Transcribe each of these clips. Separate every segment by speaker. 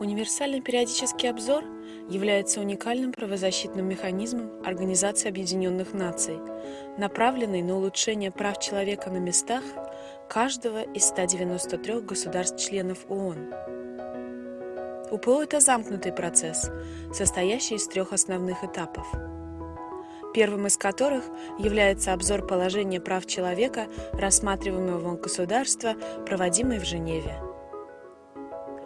Speaker 1: Универсальный периодический обзор является уникальным правозащитным механизмом Организации Объединенных Наций, направленный на улучшение прав человека на местах каждого из 193 государств-членов ООН. УПО – это замкнутый процесс, состоящий из трех основных этапов. Первым из которых является обзор положения прав человека, рассматриваемого государства, проводимый в Женеве –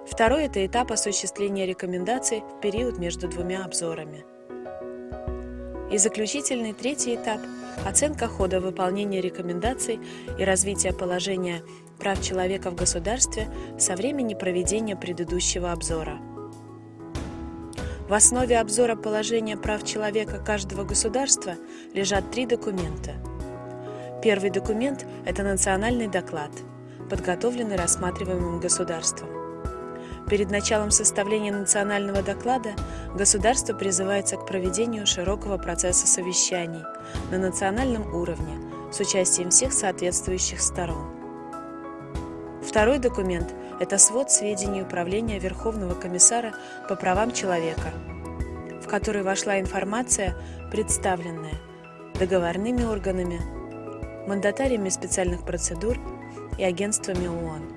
Speaker 1: Второй – это этап осуществления рекомендаций в период между двумя обзорами. И заключительный третий этап – оценка хода выполнения рекомендаций и развития положения прав человека в государстве со времени проведения предыдущего обзора. В основе обзора положения прав человека каждого государства лежат три документа. Первый документ – это национальный доклад, подготовленный рассматриваемым государством. Перед началом составления национального доклада государство призывается к проведению широкого процесса совещаний на национальном уровне с участием всех соответствующих сторон. Второй документ – это свод сведений Управления Верховного комиссара по правам человека, в который вошла информация, представленная договорными органами, мандатариями специальных процедур и агентствами ООН.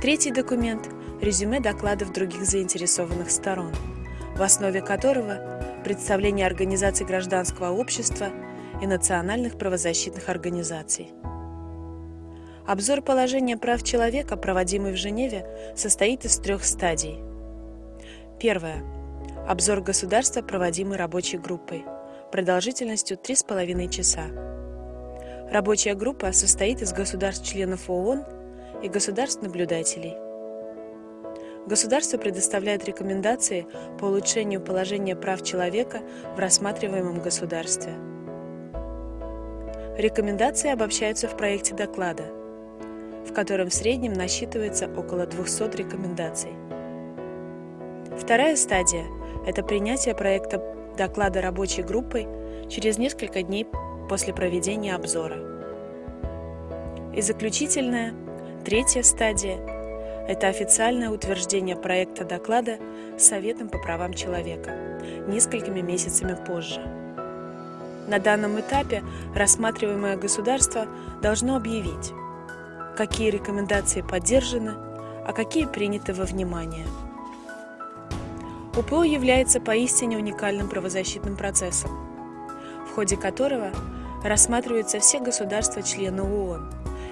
Speaker 1: Третий документ – резюме докладов других заинтересованных сторон, в основе которого представление организаций гражданского общества и национальных правозащитных организаций. Обзор положения прав человека, проводимый в Женеве, состоит из трех стадий. Первое. Обзор государства, проводимый рабочей группой, продолжительностью 3,5 часа. Рабочая группа состоит из государств-членов ООН и государств-наблюдателей – Государство предоставляет рекомендации по улучшению положения прав человека в рассматриваемом государстве. Рекомендации обобщаются в проекте доклада, в котором в среднем насчитывается около 200 рекомендаций. Вторая стадия – это принятие проекта доклада рабочей группой через несколько дней после проведения обзора. И заключительная, третья стадия – это официальное утверждение проекта доклада Советом по правам человека несколькими месяцами позже. На данном этапе рассматриваемое государство должно объявить, какие рекомендации поддержаны, а какие приняты во внимание. УПО является поистине уникальным правозащитным процессом, в ходе которого рассматриваются все государства-члены ООН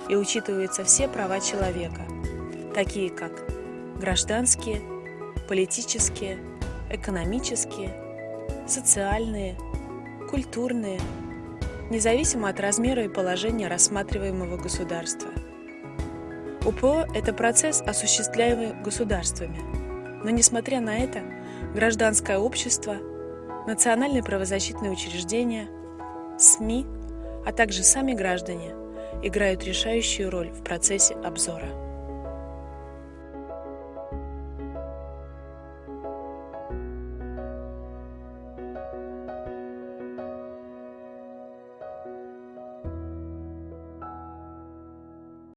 Speaker 1: и учитываются все права человека – такие как гражданские, политические, экономические, социальные, культурные, независимо от размера и положения рассматриваемого государства. УПО – это процесс, осуществляемый государствами, но несмотря на это, гражданское общество, национальные правозащитные учреждения, СМИ, а также сами граждане играют решающую роль в процессе обзора.